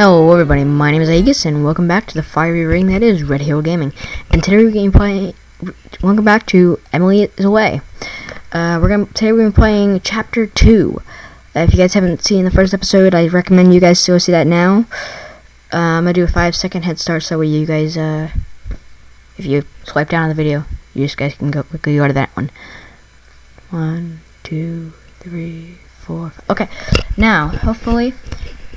Hello everybody, my name is Aegis and welcome back to the fiery ring that is Red Hill Gaming. And today we're going to play, welcome back to Emily is Away. Uh, we're gonna, today we're going to be playing Chapter 2. Uh, if you guys haven't seen the first episode, I recommend you guys to go see that now. Uh, I'm going to do a 5 second head start so you guys, uh, if you swipe down on the video, you just guys can go quickly go to that one. One, two, three, four. Okay, now, hopefully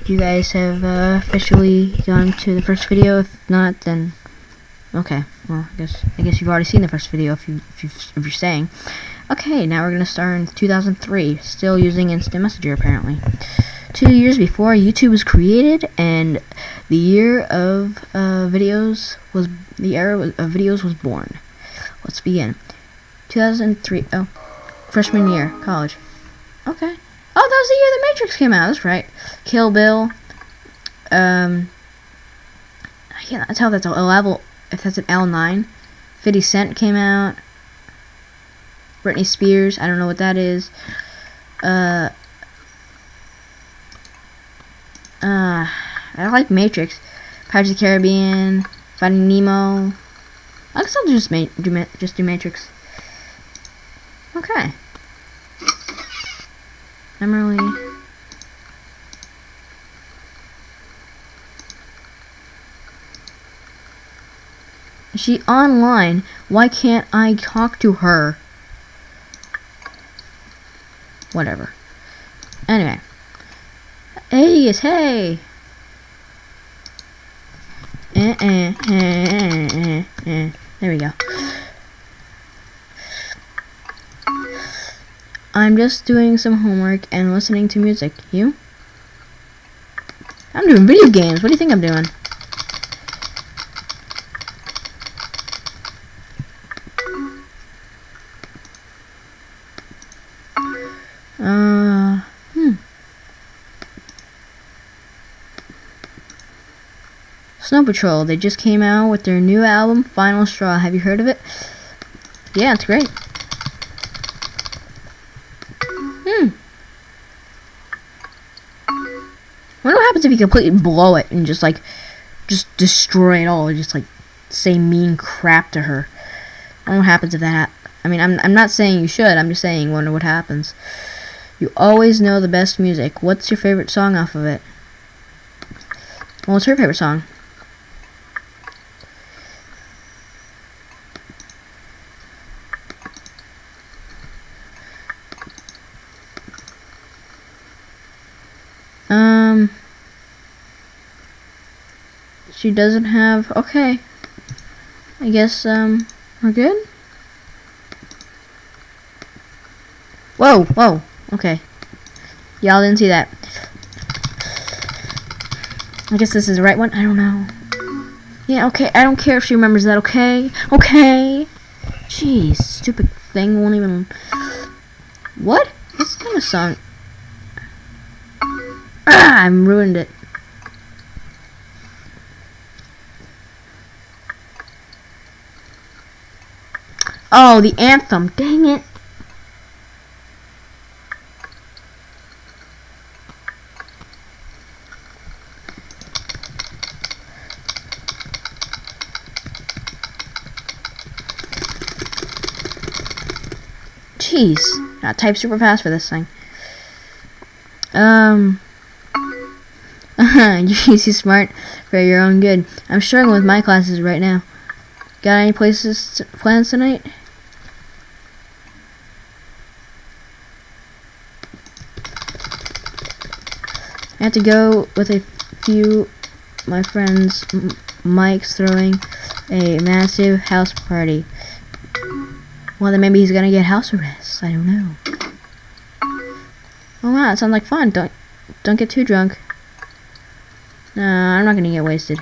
you guys have uh, officially gone to the first video. If not, then okay. Well, I guess I guess you've already seen the first video if you if, you, if you're saying. Okay, now we're gonna start in 2003, still using Instant Messenger apparently. Two years before YouTube was created, and the year of uh, videos was the era of videos was born. Let's begin. 2003. Oh, freshman year, college. Okay. Oh, that was the year The Matrix came out. That's right. Kill Bill. Um, I can't tell if that's a level. If that's an L9. 50 Cent came out. Britney Spears. I don't know what that is. Uh. Uh, I like Matrix. Pirates of the Caribbean. Finding Nemo. I guess I'll just ma do just do Matrix. Okay. Emily. Is she online? Why can't I talk to her? Whatever. Anyway. Hey, hey! Eh, eh, eh, eh, eh, eh. There we go. I'm just doing some homework and listening to music. You? I'm doing video games. What do you think I'm doing? Uh, hmm. Snow Patrol, they just came out with their new album, Final Straw. Have you heard of it? Yeah, it's great. Happens if you completely blow it and just like just destroy it all and just like say mean crap to her. I don't know what happens if that I mean I'm, I'm not saying you should I'm just saying wonder what happens. You always know the best music. What's your favorite song off of it? Well, what's your favorite song she doesn't have, okay. I guess, um, we're good? Whoa, whoa, okay. Y'all didn't see that. I guess this is the right one. I don't know. Yeah, okay. I don't care if she remembers that, okay? Okay. Jeez, stupid thing won't even... What? This kind of song... Ah, I ruined it. Oh, the anthem. Dang it. Jeez. I type super fast for this thing. Um... You're easy smart for your own good. I'm struggling with my classes right now. Got any places to, plans tonight? I have to go with a few my friends. Mike's throwing a massive house party. Well, then maybe he's gonna get house arrest. I don't know. Oh wow, it sounds like fun. Don't don't get too drunk. No, I'm not gonna get wasted.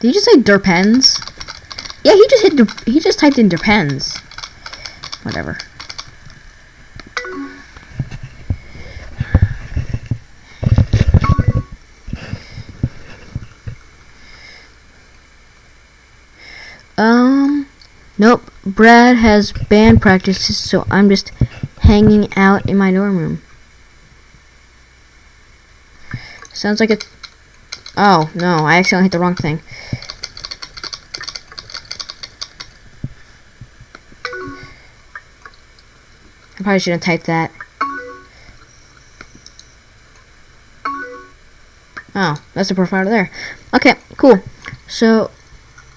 Did he just say derpens? Yeah, he just hit. He just typed in derpens. Whatever. Nope. Brad has band practices, so I'm just hanging out in my dorm room. Sounds like it's... Oh, no, I accidentally hit the wrong thing. I probably shouldn't type that. Oh, that's the profile there. Okay, cool. So,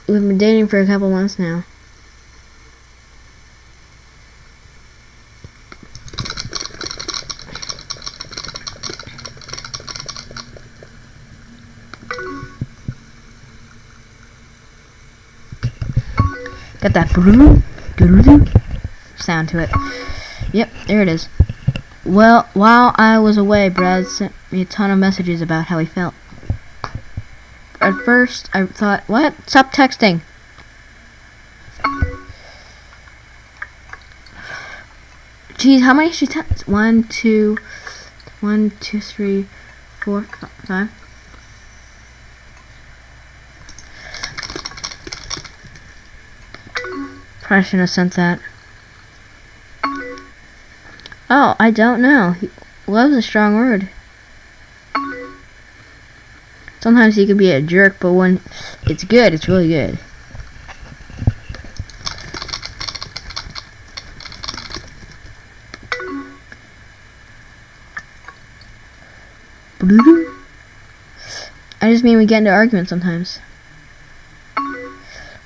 we've been dating for a couple months now. Got that sound to it. Yep, there it is. Well, while I was away, Brad sent me a ton of messages about how he felt. At first, I thought, what? Stop texting. Geez, how many she text? One, two, one, two, three, four, five. Probably shouldn't have sent that. Oh, I don't know. Love's a strong word. Sometimes he can be a jerk, but when it's good, it's really good. I just mean we get into arguments sometimes.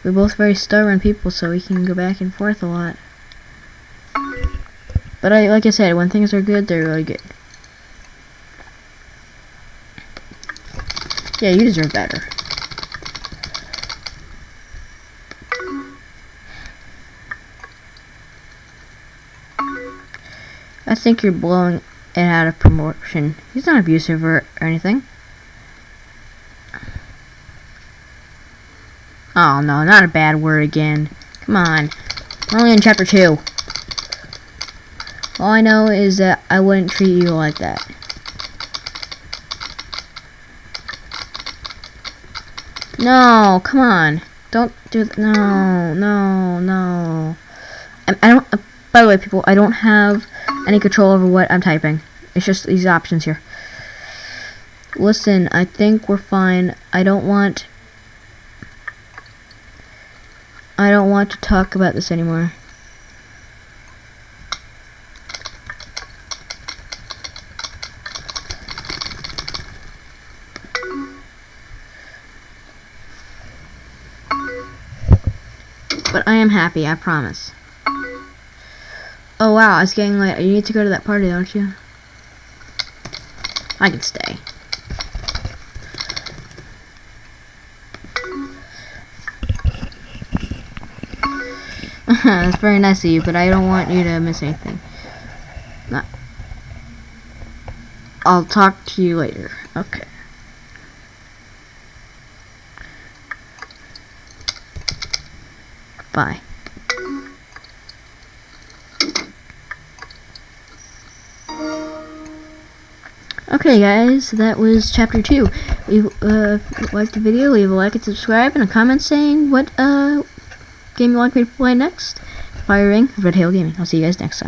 We're both very stubborn people, so we can go back and forth a lot. But I, like I said, when things are good, they're really good. Yeah, you deserve better. I think you're blowing it out of promotion. He's not abusive or, or anything. Oh no, not a bad word again. Come on. Only in chapter 2. All I know is that I wouldn't treat you like that. No, come on. Don't do that. No, no, no. I, I don't, uh, by the way, people, I don't have any control over what I'm typing. It's just these options here. Listen, I think we're fine. I don't want... I don't want to talk about this anymore. But I am happy, I promise. Oh wow, it's getting late. You need to go to that party, don't you? I can stay. That's very nice of you, but I don't want you to miss anything. Not. I'll talk to you later. Okay. Bye. Okay guys, that was chapter 2. If uh, liked the video, leave a like and subscribe and a comment saying what uh, game you want me to play next. Fire Ring, Red Hail Gaming. I'll see you guys next time.